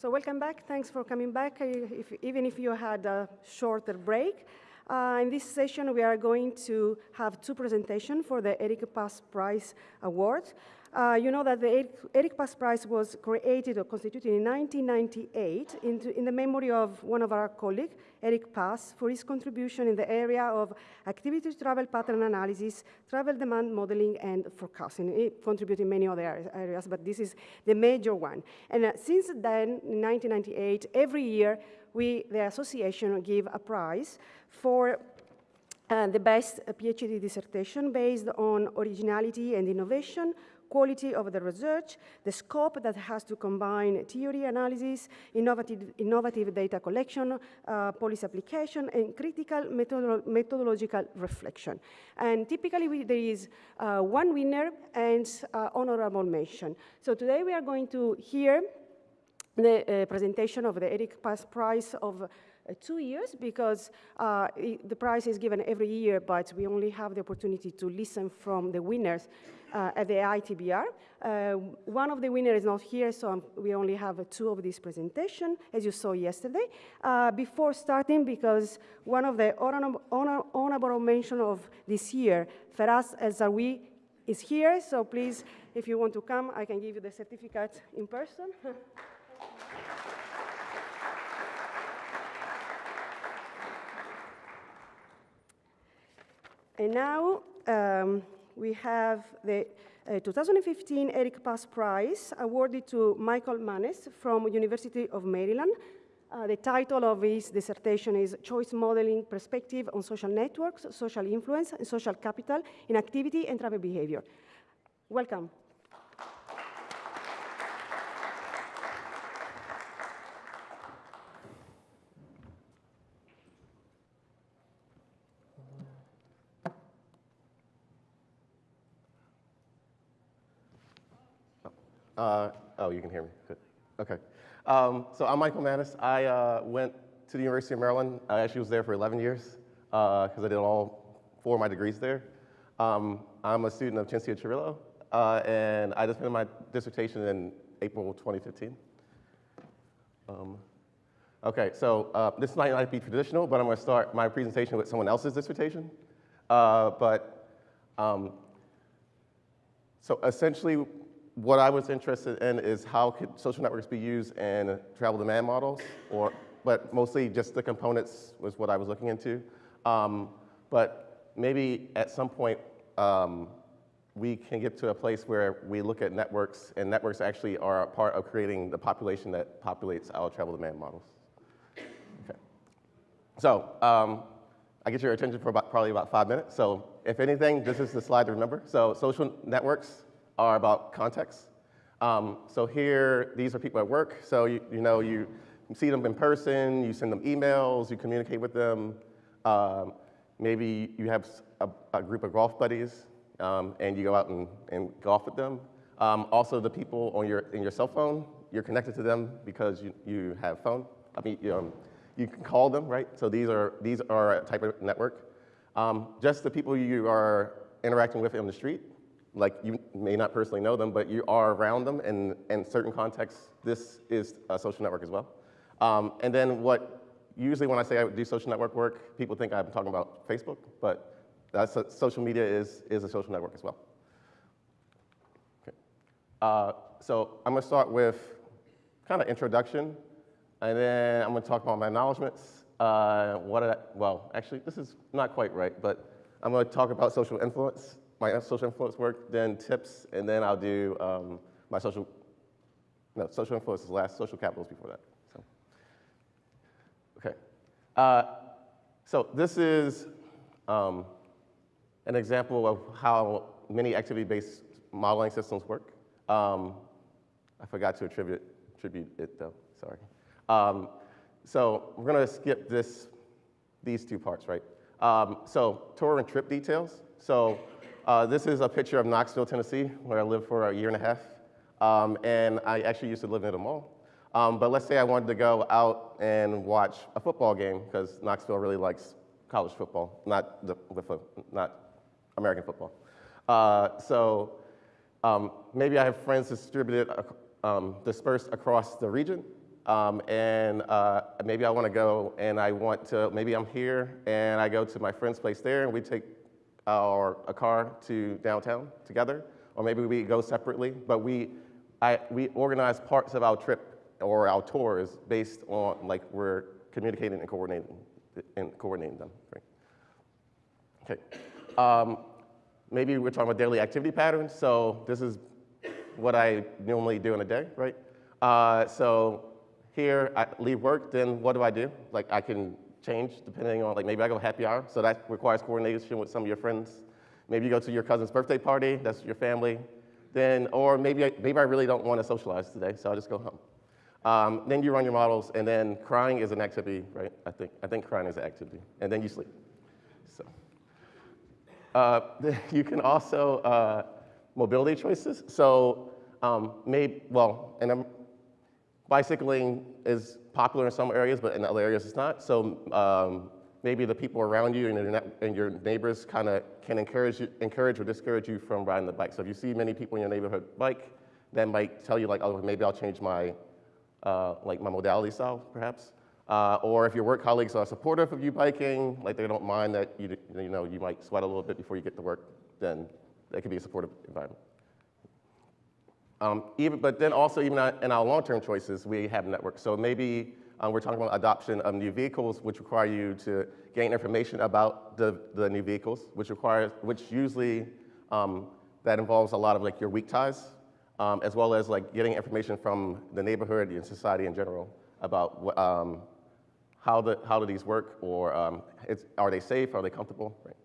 So welcome back. Thanks for coming back, if, even if you had a shorter break. Uh, in this session, we are going to have two presentations for the Eric Pas Prize Award. Uh, you know that the Eric, Pas Prize was created or constituted in 1998 into, in the memory of one of our colleagues, Eric Pas, for his contribution in the area of activity travel pattern analysis, travel demand modeling, and forecasting. He contributed in many other areas, but this is the major one. And uh, since then, in 1998, every year, we, the association, give a prize for uh, the best PhD dissertation based on originality and innovation, quality of the research, the scope that has to combine theory analysis, innovative, innovative data collection, uh, policy application, and critical methodolo methodological reflection. And typically we, there is uh, one winner and uh, honorable mention. So today we are going to hear the uh, presentation of the Eric Pas Prize of two years because uh, it, the prize is given every year, but we only have the opportunity to listen from the winners uh, at the ITBR. Uh, one of the winners is not here, so I'm, we only have uh, two of this presentation, as you saw yesterday. Uh, before starting, because one of the honorable, honor, honorable mention of this year, Feras El-Zarwi, is here, so please, if you want to come, I can give you the certificate in person. And now um, we have the uh, 2015 Eric Pas Prize awarded to Michael Maness from University of Maryland. Uh, the title of his dissertation is Choice Modeling Perspective on Social Networks, Social Influence, and Social Capital in Activity and Travel Behavior. Welcome. Uh, oh, you can hear me. Good. Okay. Um, so I'm Michael Maness. I uh, went to the University of Maryland. I actually was there for 11 years because uh, I did all four of my degrees there. Um, I'm a student of Cinzia Cirillo, uh, and I just finished my dissertation in April 2015. Um, okay, so uh, this might not be traditional, but I'm going to start my presentation with someone else's dissertation. But um, so essentially, what I was interested in is how could social networks be used in travel demand models, or, but mostly just the components was what I was looking into. Um, but maybe at some point, um, we can get to a place where we look at networks, and networks actually are a part of creating the population that populates our travel demand models. Okay. So, um, I get your attention for about, probably about five minutes. So if anything, this is the slide to remember. So social networks are about context. Um, so here, these are people at work. So you, you know, you see them in person, you send them emails, you communicate with them. Um, maybe you have a, a, group of golf buddies um, and you go out and, and golf with them. Um, also, the people on your, in your cell phone, you're connected to them because you, you have phone. I mean, you, um, you can call them, right? So these are, these are a type of network. Um, just the people you are interacting with on the street, like you may not personally know them, but you are around them, and in certain contexts, this is a social network as well. Um, and then what, usually when I say I do social network work, people think I'm talking about Facebook, but that's a, social media is, is a social network as well. Okay. Uh, so I'm gonna start with kind of introduction, and then I'm gonna talk about my acknowledgements. Uh, what I, well, actually, this is not quite right, but I'm gonna talk about social influence, my social influence work, then tips, and then I'll do um, my social, no, social influence is last, social capital is before that. So, okay. Uh, so this is um, an example of how many activity-based modeling systems work. Um, I forgot to attribute, attribute it though, sorry. Um, so we're gonna skip this, these two parts, right? Um, so tour and trip details. So uh, this is a picture of Knoxville, Tennessee, where I lived for a year and a half. Um, and I actually used to live near the mall. Um, but let's say I wanted to go out and watch a football game, because Knoxville really likes college football, not, the, not American football. Uh, so um, maybe I have friends distributed, um, dispersed across the region. Um, and uh, maybe I want to go and I want to, maybe I'm here and I go to my friend's place there and we take our, a car to downtown together. Or maybe we go separately, but we, I, we organize parts of our trip or our tours based on like we're communicating and coordinating, and coordinating them. Right? Okay. Um, maybe we're talking about daily activity patterns. So this is what I normally do in a day, right? Uh, so here, I leave work, then what do I do? Like I can change depending on, like maybe I go happy hour, so that requires coordination with some of your friends. Maybe you go to your cousin's birthday party, that's your family. Then, or maybe I, maybe I really don't want to socialize today, so I'll just go home. Um, then you run your models, and then crying is an activity, right? I think, I think crying is an activity, and then you sleep. So, uh, you can also, uh, mobility choices. So, um, maybe, well, and I'm, bicycling is popular in some areas, but in other areas it's not. So um, maybe the people around you and your, and your neighbors kind of can encourage, you, encourage or discourage you from riding the bike. So if you see many people in your neighborhood bike, that might tell you like, oh, maybe I'll change my, uh, like my modality style, perhaps. Uh, or if your work colleagues are supportive of you biking, like they don't mind that you, you know, you might sweat a little bit before you get to work, then that could be a supportive environment. Um, even, but then also even in our long-term choices, we have networks. So maybe um, we're talking about adoption of new vehicles, which require you to gain information about the, the new vehicles, which requires, which usually, um, that involves a lot of like your weak ties, um, as well as like getting information from the neighborhood and society in general about um, how, the, how do these work, or um, are they safe, are they comfortable, right?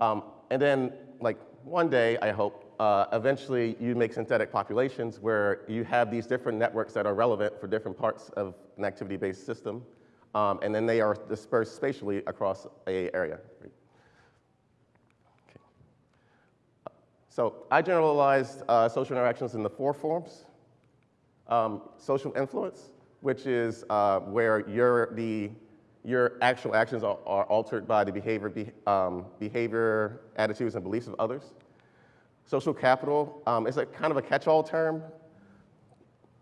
Okay. and then like one day, I hope, uh, eventually you make synthetic populations where you have these different networks that are relevant for different parts of an activity-based system, um, and then they are dispersed spatially across a area. Okay. So I generalized uh, social interactions in the four forms. Um, social influence, which is uh, where your, the, your actual actions are, are altered by the behavior, be, um, behavior, attitudes, and beliefs of others. Social capital um, is a kind of a catch-all term.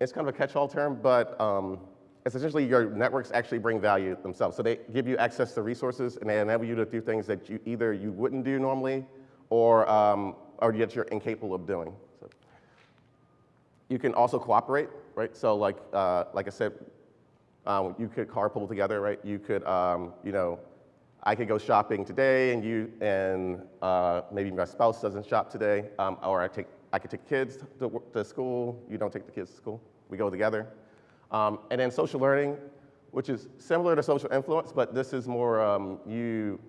It's kind of a catch-all term, but um, it's essentially your networks actually bring value themselves. So they give you access to resources and they enable you to do things that you either you wouldn't do normally or, um, or yet you're incapable of doing. So you can also cooperate, right? So like, uh, like I said, um, you could carpool together, right? You could, um, you know, I could go shopping today and you and uh, maybe my spouse doesn't shop today, um, or I, take, I could take kids to, to, school, you don't take the kids to school, we go together. Um, and then social learning, which is similar to social influence, but this is more um, you,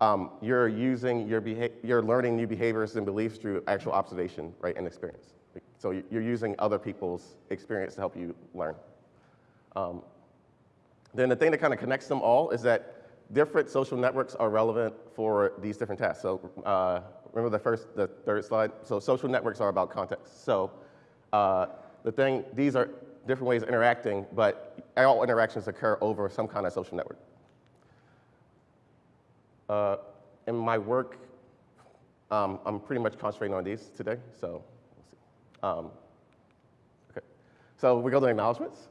um, you're using your behavior, you're learning new behaviors and beliefs through actual observation, right, and experience. So you're using other people's experience to help you learn. Um, then the thing that kind of connects them all is that different social networks are relevant for these different tasks. So uh, remember the first, the third slide? So social networks are about context. So uh, the thing, these are different ways of interacting, but all interactions occur over some kind of social network. Uh, in my work, um, I'm pretty much concentrating on these today, so we'll see. Um, okay. So we go to acknowledgements.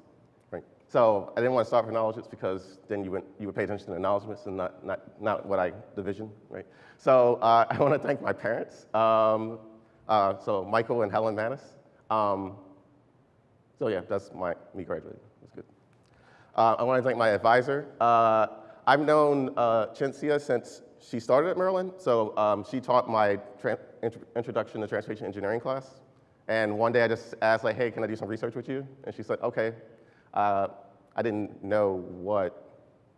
So I didn't want to start with acknowledgements because then you would, you would pay attention to acknowledgements and not, not, not what I division, right? So uh, I want to thank my parents. Um, uh, so Michael and Helen Maness. Um, so yeah, that's my, me graduating, that's good. Uh, I want to thank my advisor. Uh, I've known uh, Cinzia since she started at Maryland. So um, she taught my introduction to transportation engineering class. And one day I just asked like, hey, can I do some research with you? And she said, okay. Uh, I didn't know what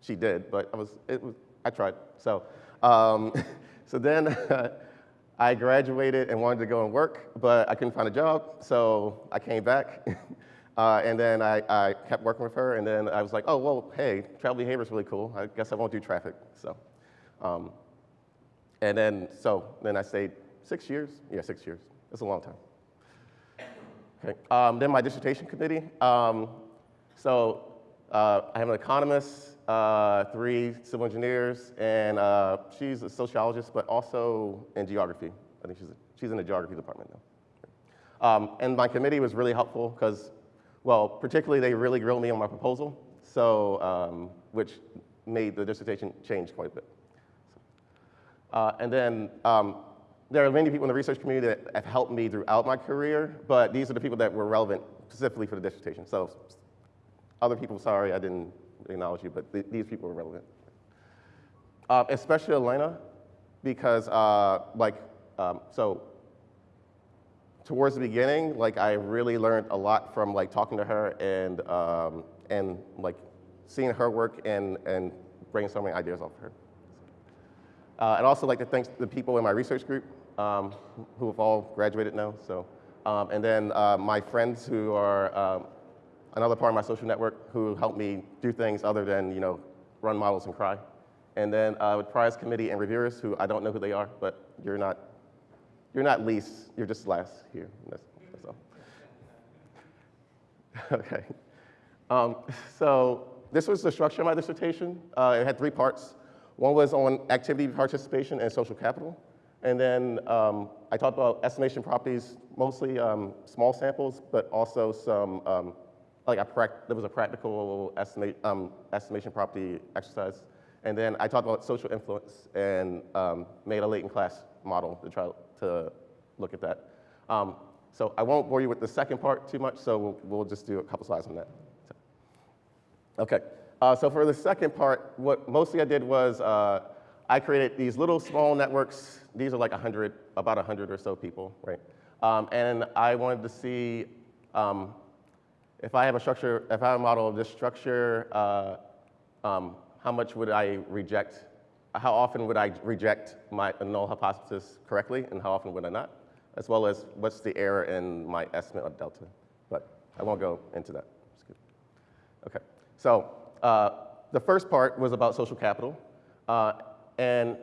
she did, but I was, it was, I tried. So, um, so then I graduated and wanted to go and work, but I couldn't find a job, so I came back. uh, and then I, I kept working with her, and then I was like, oh, well, hey, travel behavior is really cool. I guess I won't do traffic. So, um, and then, so then I stayed six years. Yeah, six years. That's a long time. Okay. Um, then my dissertation committee. Um, so uh, I have an economist, uh, three civil engineers, and uh, she's a sociologist, but also in geography. I think she's, she's in the geography department now. Um, and my committee was really helpful because Well, particularly, they really grilled me on my proposal, so, um, which made the dissertation change quite a bit. Uh, and then um, there are many people in the research community that have helped me throughout my career, but these are the people that were relevant specifically for the dissertation. So other people, sorry, I didn't acknowledge you, but th these people were relevant. Uh, especially Elena, because uh, like, um, so towards the beginning, like I really learned a lot from like talking to her and, um, and like seeing her work and, and brainstorming ideas off of her. Uh, I'd also like to thank the people in my research group um, who have all graduated now. So, um, and then uh, my friends who are um, another part of my social network who helped me do things other than you know run models and cry. And then uh, with prize committee and reviewers who I don't know who they are, but you're not you're not least, you're just last here. That's, that's all. okay. Um, so this was the structure of my dissertation. Uh, it had three parts. One was on activity participation and social capital. And then um, I talked about estimation properties, mostly um, small samples, but also some, um, like a there was a practical estimate, um, estimation property exercise. And then I talked about social influence and um, made a latent class model to try to look at that. Um, so I won't bore you with the second part too much, so we'll, we'll just do a couple slides on that. So, okay. Uh, so for the second part, what mostly I did was uh, I created these little small networks. These are like 100, about 100 or so people, right? Um, and I wanted to see um, if I have a structure, if I have a model of this structure, uh, um, how much would I reject, how often would I reject my null hypothesis correctly, and how often would I not? As well as what's the error in my estimate of delta. But I won't go into that. Okay, so uh, the first part was about social capital. Uh, and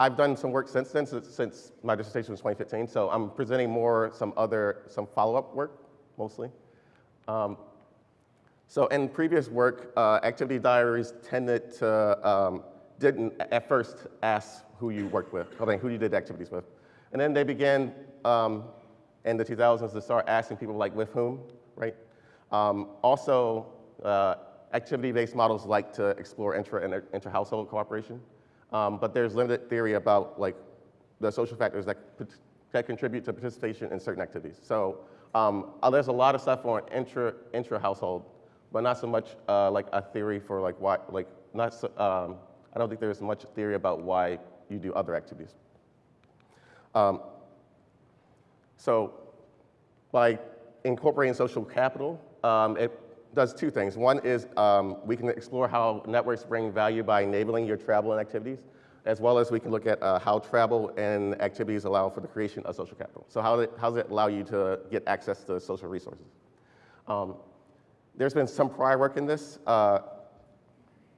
I've done some work since then, since, since my dissertation was 2015. So I'm presenting more some other, some follow-up work, mostly. Um, so in previous work, uh, activity diaries tended to, um, didn't at first ask who you worked with, I mean, who you did activities with. And then they began um, in the 2000s to start asking people like with whom, right? Um, also, uh, activity-based models like to explore intra and inter-household cooperation, um, but there's limited theory about like the social factors that, that contribute to participation in certain activities. So um, uh, there's a lot of stuff on intra, intra-household, but not so much uh, like a theory for like why, like not so, um, I don't think there's much theory about why you do other activities. Um, so by incorporating social capital, um, it does two things. One is um, we can explore how networks bring value by enabling your travel and activities, as well as we can look at uh, how travel and activities allow for the creation of social capital. So how, how does it allow you to get access to social resources? Um, there's been some prior work in this, uh,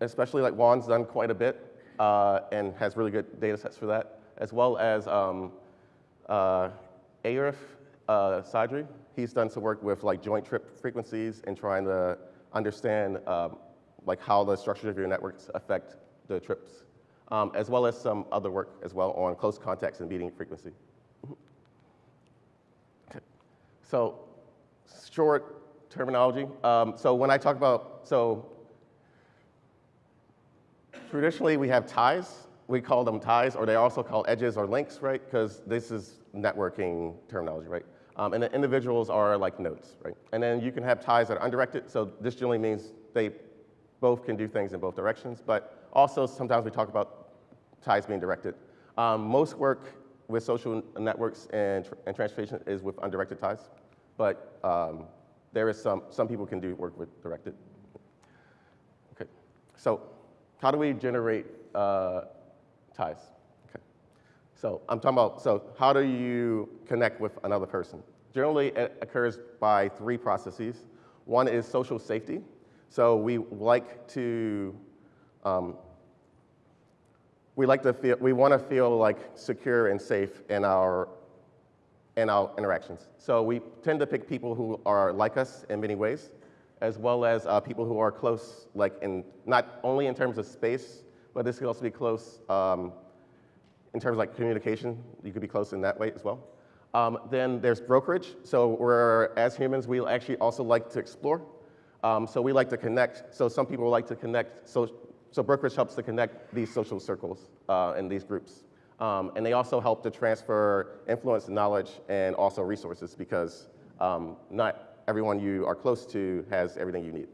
especially like Juan's done quite a bit uh, and has really good data sets for that, as well as um, uh, Arif uh, Sadri, he's done some work with like joint trip frequencies and trying to understand um, like how the structure of your networks affect the trips, um, as well as some other work as well on close contacts and meeting frequency. okay. So short terminology. Um, so when I talk about, so traditionally we have ties. We call them ties, or they also call edges or links, right? Because this is networking terminology, right? Um, and the individuals are like nodes, right? And then you can have ties that are undirected. So this generally means they both can do things in both directions. But also sometimes we talk about ties being directed. Um, most work with social networks and, and transportation is with undirected ties. But um, there is some, some people can do work with directed. Okay, so how do we generate uh, ties? Okay, so I'm talking about, so how do you connect with another person? Generally, it occurs by three processes. One is social safety. So we like to, um, we like to feel, we want to feel like secure and safe in our, in our interactions. So we tend to pick people who are like us in many ways, as well as uh, people who are close, like in, not only in terms of space, but this could also be close um, in terms of like communication, you could be close in that way as well. Um, then there's brokerage. So we're, as humans, we actually also like to explore. Um, so we like to connect. So some people like to connect. So, so brokerage helps to connect these social circles uh, and these groups. Um, and they also help to transfer influence knowledge and also resources because um, not everyone you are close to has everything you need.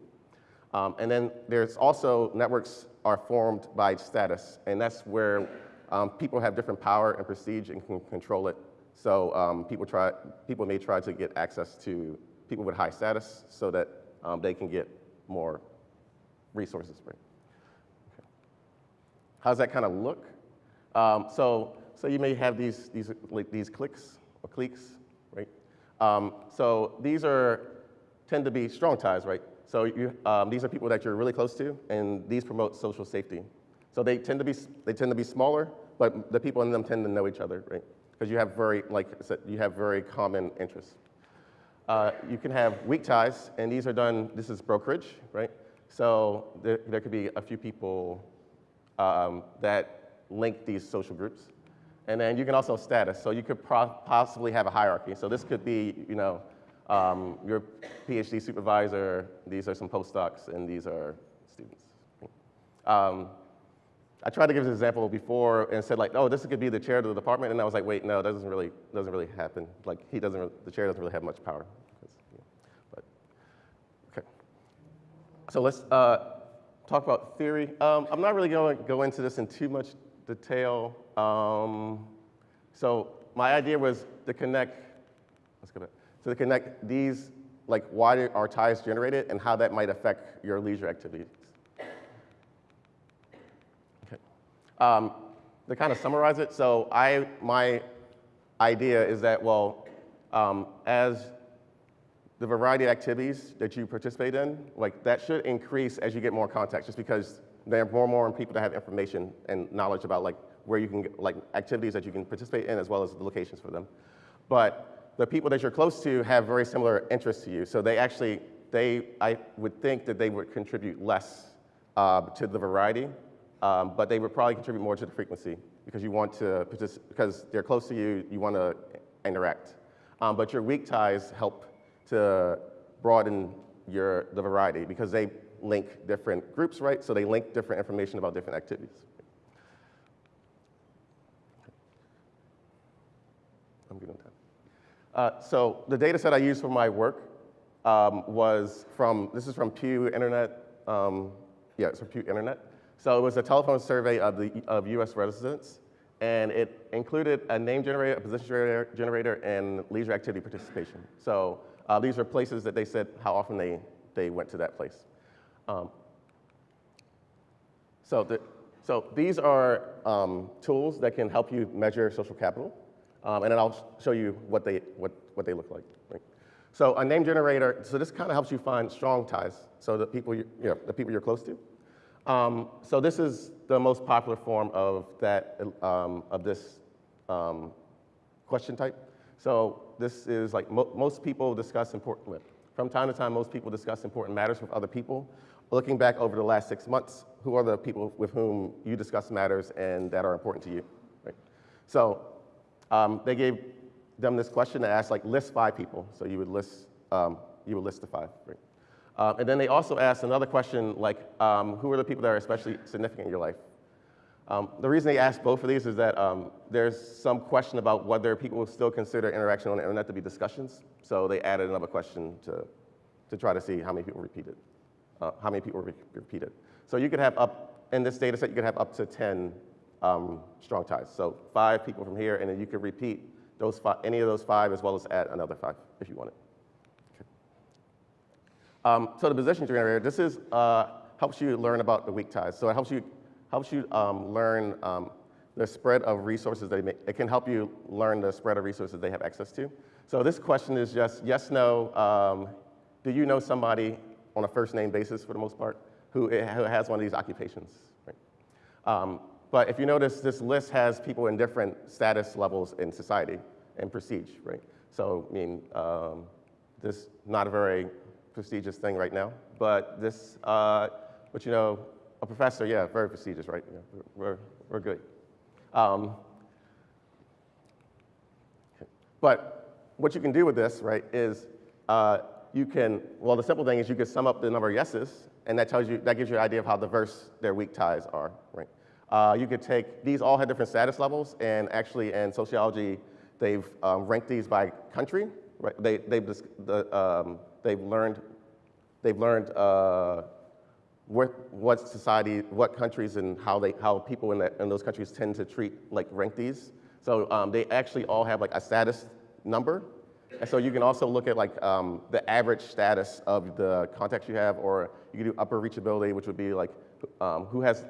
Um, and then there's also networks are formed by status, and that's where um, people have different power and prestige and can control it. So um, people, try, people may try to get access to people with high status so that um, they can get more resources. Right? Okay. How does that kind of look? Um, so, so you may have these, these, like these cliques or cliques, right? Um, so these are, tend to be strong ties, right? So you, um, these are people that you're really close to, and these promote social safety. So they tend to be, they tend to be smaller, but the people in them tend to know each other, right? Because you have very, like I said, you have very common interests. Uh, you can have weak ties, and these are done, this is brokerage, right? So there, there could be a few people um, that link these social groups. And then you can also status. So you could possibly have a hierarchy. So this could be, you know, um, your PhD supervisor, these are some postdocs, and these are students. Um, I tried to give this example before and said like, oh, this could be the chair of the department, and I was like, wait, no, that doesn't really, doesn't really happen. Like, he doesn't, the chair doesn't really have much power. But, okay. So let's uh, talk about theory. Um, I'm not really going to go into this in too much detail. Um, so my idea was to connect, let's go back, so to connect these, like why are ties generated and how that might affect your leisure activities. Um, to kind of summarize it, so I, my idea is that, well, um, as the variety of activities that you participate in, like that should increase as you get more contacts, just because there are more and more people that have information and knowledge about like where you can get, like activities that you can participate in as well as the locations for them. But the people that you're close to have very similar interests to you, so they actually, they, I would think that they would contribute less uh, to the variety um, but they would probably contribute more to the frequency because you want to, because they're close to you, you want to interact. Um, but your weak ties help to broaden your, the variety because they link different groups, right? So they link different information about different activities. I'm good on time. Uh, so the data set I used for my work um, was from, this is from Pew Internet, um, yeah, it's from Pew Internet. So it was a telephone survey of, the, of US residents, and it included a name generator, a position generator, generator and leisure activity participation. So uh, these are places that they said how often they, they went to that place. Um, so, the, so these are um, tools that can help you measure social capital, um, and then I'll show you what they, what, what they look like. Right? So a name generator, so this kind of helps you find strong ties, so the people, you, you know, the people you're close to. Um, so this is the most popular form of, that, um, of this um, question type. So this is like mo most people discuss important, from time to time, most people discuss important matters with other people. Looking back over the last six months, who are the people with whom you discuss matters and that are important to you? Right? So um, they gave them this question that asked like list five people. So you would list, um, you would list the five. Right? Uh, and then they also asked another question like, um, who are the people that are especially significant in your life? Um, the reason they asked both of these is that um, there's some question about whether people still consider interaction on the internet to be discussions. So they added another question to, to try to see how many people repeated, uh, how many people re repeated. So you could have up, in this data set, you could have up to 10 um, strong ties. So five people from here, and then you could repeat those five, any of those five as well as add another five if you wanted. Um, so the position generator, this is, uh, helps you learn about the weak ties. So it helps you, helps you um, learn um, the spread of resources they make. It can help you learn the spread of resources they have access to. So this question is just yes, no. Um, do you know somebody on a first name basis for the most part who, who has one of these occupations? Right? Um, but if you notice, this list has people in different status levels in society and prestige, right? So, I mean, um, this not a very prestigious thing right now. But this, uh, but you know, a professor, yeah, very prestigious, right? Yeah, we're, we're good. Um, But what you can do with this, right, is uh, you can, well, the simple thing is you can sum up the number of yeses, and that tells you, that gives you an idea of how diverse their weak ties are, right? Uh, you could take, these all have different status levels, and actually in sociology, they've um, ranked these by country, right? They, they've, the, um, they've learned, they've learned uh, what, what society, what countries and how, they, how people in, that, in those countries tend to treat, like rank these. So um, they actually all have like a status number. And so you can also look at like um, the average status of the contacts you have, or you can do upper reachability, which would be like um, who has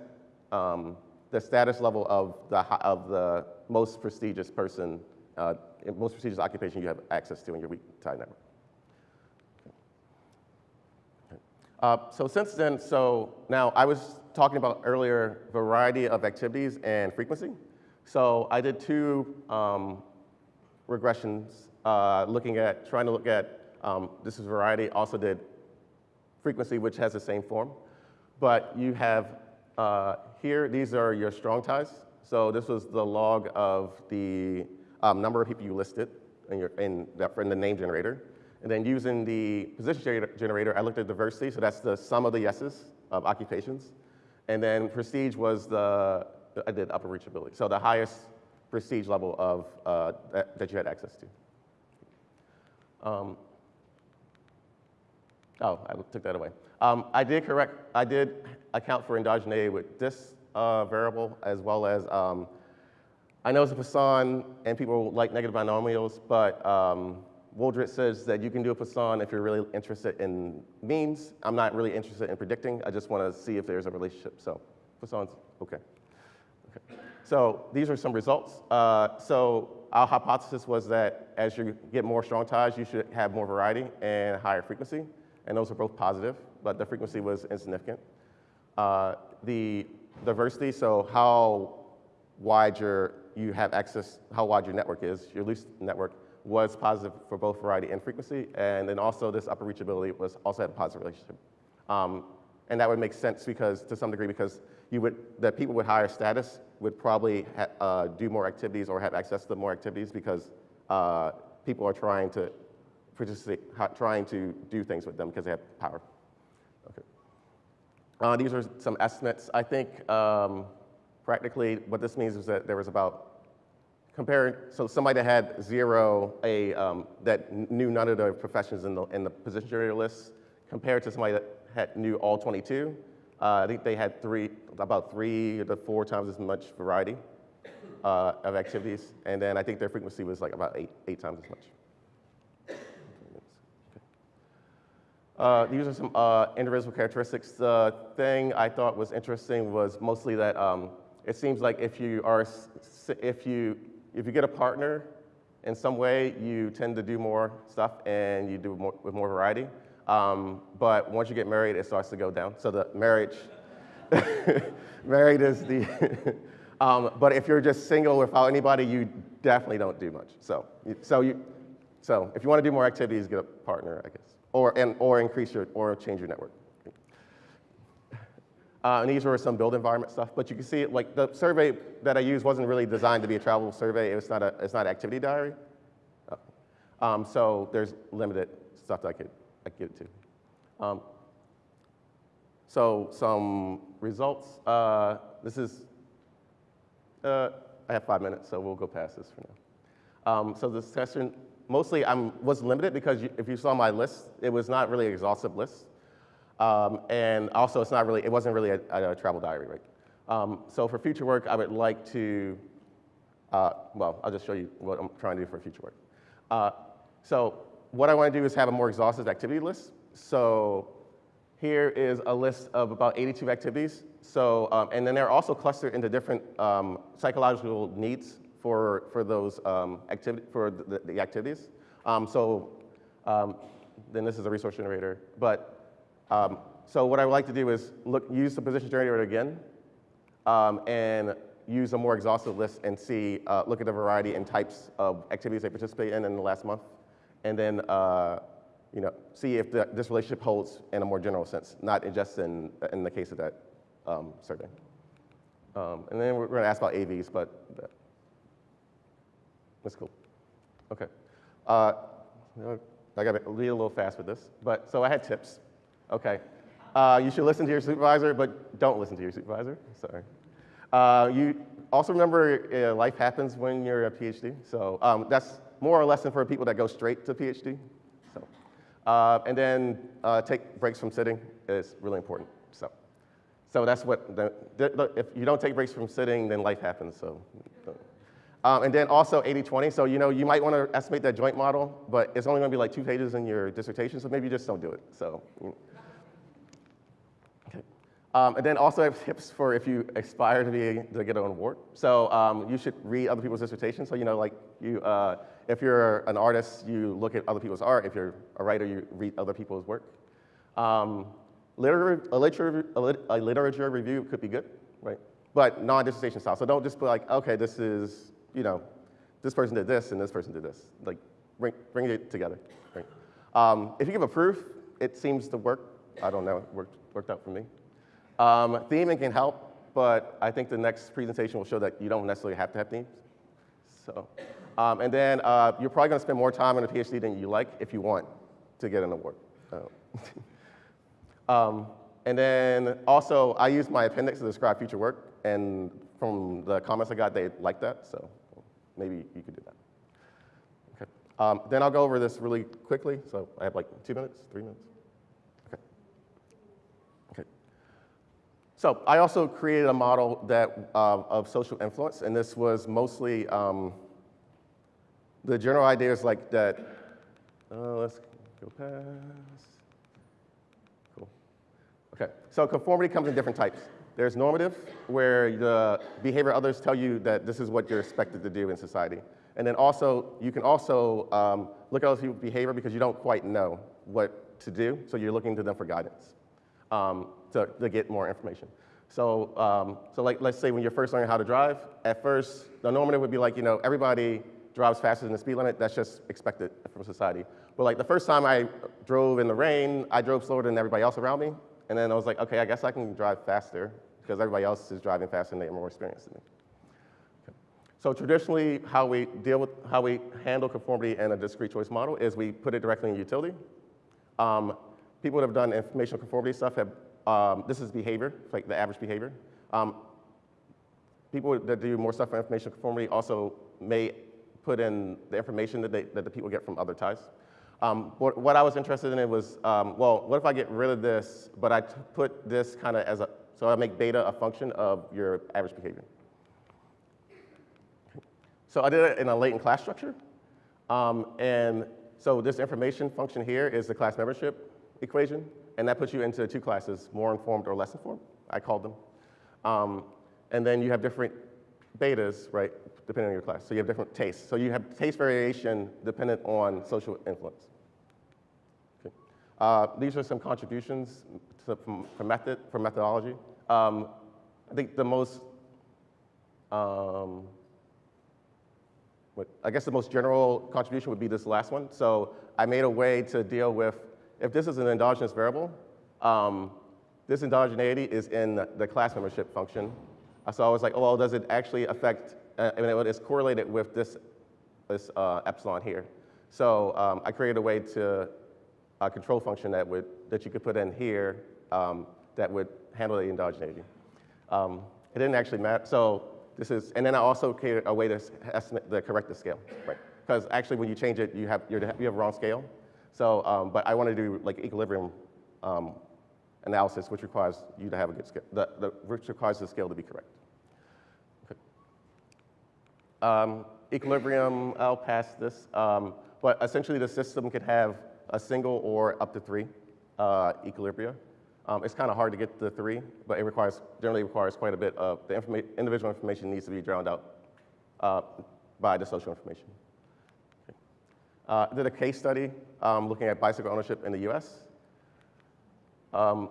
um, the status level of the, of the most prestigious person, uh, most prestigious occupation you have access to in your weak tie network. Uh, so since then, so now I was talking about earlier variety of activities and frequency. So I did two um, regressions uh, looking at, trying to look at, um, this is variety, also did frequency, which has the same form. But you have uh, here, these are your strong ties. So this was the log of the um, number of people you listed in, your, in, that, in the name generator. And then using the position generator, I looked at diversity, so that's the sum of the yeses of occupations. And then prestige was the, I did upper reachability, so the highest prestige level of, uh, that, that you had access to. Um, Oh, I took that away. Um, I did correct, I did account for endogeneity with this uh, variable as well as, um, I know it's a Poisson and people like negative binomials, but um, says that you can do a Poisson if you're really interested in means. I'm not really interested in predicting. I just want to see if there's a relationship. So Poisson's okay. Okay. So these are some results. Uh, so our hypothesis was that as you get more strong ties, you should have more variety and higher frequency. And those are both positive, but the frequency was insignificant. Uh, the diversity, so how wide your, you have access, how wide your network is, your loose network, was positive for both variety and frequency. And then also this upper reachability was also had a positive relationship. Um, and that would make sense because, to some degree, because you would, the people with higher status would probably uh, do more activities or have access to more activities because uh, people are trying to participate, trying to do things with them because they have power. Okay. Uh, these are some estimates. I think um, practically what this means is that there was about comparing, so somebody that had zero, a, um, that knew none of the professions in the, in the position generator list, compared to somebody that had, knew all 22, uh, I think they had three, about three to four times as much variety uh, of activities. And then I think their frequency was like about eight, eight times as much. Uh, these are some uh, indivisible characteristics. The thing I thought was interesting was mostly that um, it seems like if you are, if you, if you get a partner in some way, you tend to do more stuff and you do more, with more variety. Um, but once you get married, it starts to go down. So the marriage, married is the, um, but if you're just single without anybody, you definitely don't do much. So, so you, so if you want to do more activities, get a partner, I guess, or and or increase your or change your network. Uh, and these were some build environment stuff, but you can see like the survey that I used wasn't really designed to be a travel survey. It was not a, it's not an activity diary. Uh, Um, so there's limited stuff that I could, I could get to. Um, so some results. Uh, this is, uh, I have five minutes, so we'll go past this for now. Um, so this session, mostly I was limited because you, if you saw my list, it was not really an exhaustive list. Um, and also, it's not really, it wasn't really a, a travel diary, right? Um, so for future work, I would like to, uh, well, I'll just show you what I'm trying to do for future work. Uh, so what I want to do is have a more exhaustive activity list. So here is a list of about 82 activities. So, um, and then they're also clustered into different um, psychological needs for, for those um, activity, for the, the activities. Um, so um, then this is a resource generator. But um, so what I would like to do is look, use the position generator again um, and use a more exhaustive list and see, uh, look at the variety and types of activities they participate in in the last month. And then, uh, you know, see if the, this relationship holds in a more general sense, not just in, in the case of that um, survey. Um, and then we're going to ask about AVs, but that- that's cool. Okay. Uh, I got to read a little fast with this. But so I had tips. Okay. Uh, you should listen to your supervisor, but don't listen to your supervisor. Sorry. Uh, you also remember uh, life happens when you're a PhD. So um, that's more or less for people that go straight to PhD. So, uh, and then uh, take breaks from sitting is really important. So, so that's what the, the, if you don't take breaks from sitting, then life happens. So. Um, and then also 80-20, so you know, you might want to estimate that joint model, but it's only going to be like two pages in your dissertation, so maybe you just don't do it. So, you- okay. Um, and then also I have tips for if you aspire to be to get an award. So um, you should read other people's dissertations. So you know, like you, uh, if you're an artist, you look at other people's art. If you're a writer, you read other people's work. Um, a, literature, a, lit- a literature review could be good, right? But non-dissertation style. So don't just be like, okay, this is, you know, this person did this and this person did this. Like, bring, bring it together. Right? Um, if you give a proof, it seems to work. I don't know, it worked, worked out for me. Um, theming can help, but I think the next presentation will show that you don't necessarily have to have themes. So, um, and then uh, you're probably going to spend more time on a PhD than you like if you want to get an award. Um, and then also, I use my appendix to describe future work, and from the comments I got, they liked that, so maybe you could do that. Okay. Um, then I'll go over this really quickly. So I have like two minutes, three minutes. Okay. Okay. So I also created a model that uh, of social influence, and this was mostly um, the general idea is like that. Uh, let's go past. Cool. Okay. So conformity comes in different types. There's normative, where the behavior others tell you that this is what you're expected to do in society. And then also, you can also um, look at other people's behavior because you don't quite know what to do, so you're looking to them for guidance um, to, to get more information. So, um, so like, let's say when you're first learning how to drive, at first, the normative would be like, you know, everybody drives faster than the speed limit. That's just expected from society. But like the first time I drove in the rain, I drove slower than everybody else around me. And then I was like, okay, I guess I can drive faster because everybody else is driving faster and they're more experienced than me. Okay. So traditionally, how we deal with, how we handle conformity in a discrete choice model is we put it directly in utility. Um, people that have done informational conformity stuff have, um, this is behavior, like the average behavior. Um, people that do more stuff for information conformity also may put in the information that, they, that the people get from other ties. Um, what, what I was interested in it was, um, well, what if I get rid of this, but I put this kind of as a, so I make beta a function of your average behavior. So I did it in a latent class structure. Um, and so this information function here is the class membership equation, and that puts you into two classes, more informed or less informed, I called them. Um, and then you have different betas, right, depending on your class. So you have different tastes. So you have taste variation dependent on social influence. Uh, these are some contributions to, from, from method, from methodology. Um, I think the most, um, what, I guess the most general contribution would be this last one. So I made a way to deal with, if this is an endogenous variable, um, this endogeneity is in the class membership function. Uh, So I was like, oh, well, does it actually affect, uh, I mean, it is correlated with this, this uh, epsilon here. So um, I created a way to, a control function that would, that you could put in here um, that would handle the endogeneity. Um, it didn't actually matter, so this is, and then I also created a way to estimate the corrective scale, right? Because actually when you change it, you have, you have wrong scale. So, um, but I want to do like equilibrium um, analysis, which requires you to have a good scale, the, the, which requires the scale to be correct. Okay. Um, equilibrium, I'll pass this, um, but essentially the system could have a single or up to three uh, equilibria. Um, it's kind of hard to get to three, but it requires, generally requires quite a bit of, the informa individual information needs to be drowned out uh, by the social information. Uh, did a case study um, looking at bicycle ownership in the US. Um,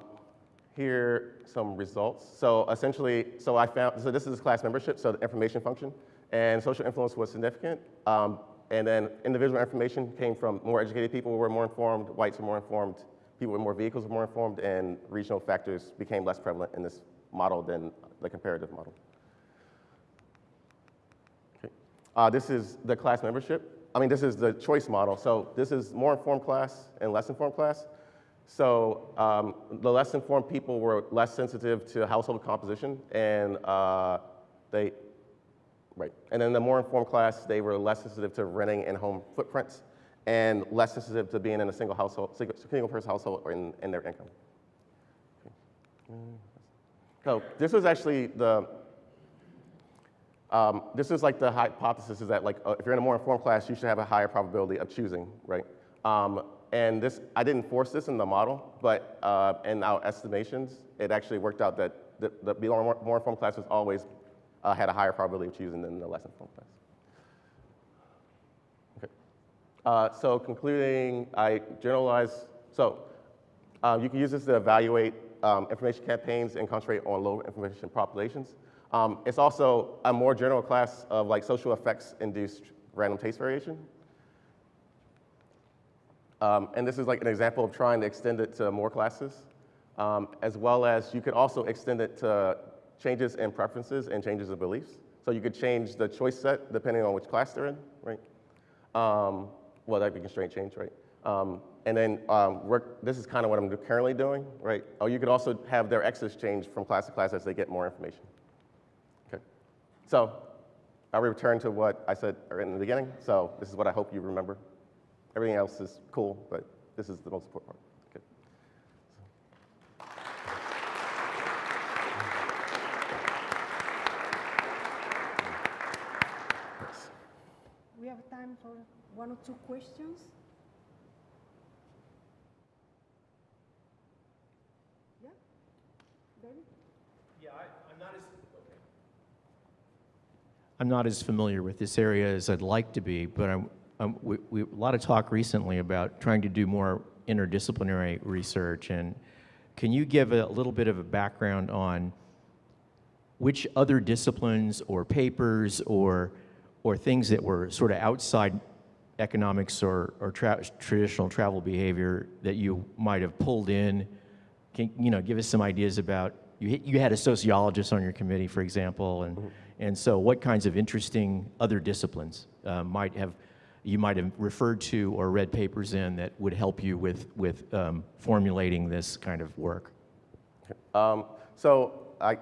here some results. So essentially, so I found, so this is class membership, so the information function, and social influence was significant. Um, and then individual information came from more educated people were more informed, whites were more informed, people with more vehicles were more informed, and regional factors became less prevalent in this model than the comparative model. Okay. Uh, this is the class membership. I mean, this is the choice model. So this is more informed class and less informed class. So um, the less informed people were less sensitive to household composition, and uh, they, right. And then the more informed class, they were less sensitive to renting and home footprints, and less sensitive to being in a single household, single, single person household or in, in their income. So this was actually the, um, this is like the hypothesis is that like uh, if you're in a more informed class, you should have a higher probability of choosing, right? Um, and this, I didn't force this in the model, but uh, in our estimations, it actually worked out that the, the more, more informed classes always uh, had a higher probability of choosing than the less informed class. Okay. Uh, so concluding, I generalize, so uh, you can use this to evaluate um, information campaigns and concentrate on low information populations. Um, it's also a more general class of like social effects induced random taste variation. Um, and this is like an example of trying to extend it to more classes, um, as well as you could also extend it to changes in preferences and changes in beliefs. So you could change the choice set depending on which class they're in, right? Um, well, that'd be constraint change, right? Um, and then um, work, this is kind of what I'm currently doing, right? Oh, you could also have their X's change from class to class as they get more information. So I'll return to what I said in the beginning. So this is what I hope you remember. Everything else is cool, but this is the most important part. Okay. Thanks. We have time for one or two questions. Yeah? David? I'm not as familiar with this area as I'd like to be, but I'm, I'm, we, we, a lot of talk recently about trying to do more interdisciplinary research. And can you give a little bit of a background on which other disciplines or papers or, or things that were sort of outside economics or, or tra traditional travel behavior that you might have pulled in? Can you know give us some ideas about you? You had a sociologist on your committee, for example, and mm-hmm. And so what kinds of interesting other disciplines uh, might have you might have referred to or read papers in that would help you with with um, formulating this kind of work? Um, so I,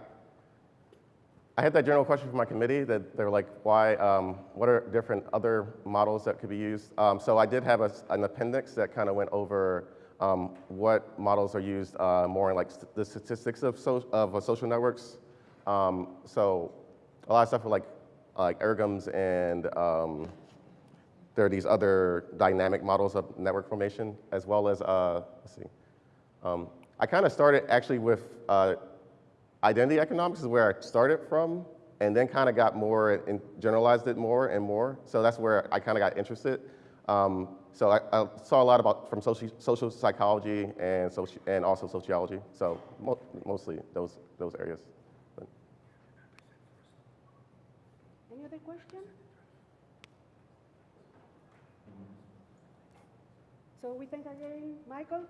I had that general question from my committee that they're like, why, um, what are different other models that could be used? Um, so I did have a, an appendix that kind of went over um, what models are used uh, more in like the statistics of, so of social networks. Um, so a lot of stuff for like, like ERGMs and um, there are these other dynamic models of network formation as well as, uh, let's see. Um, I kind of started actually with uh, identity economics is where I started from, and then kind of got more and generalized it more and more. So that's where I kind of got interested. Um, so I, I, saw a lot about from social, social psychology and, soci, and also sociology. So mo mostly those, those areas. other question? So we thank again Michael.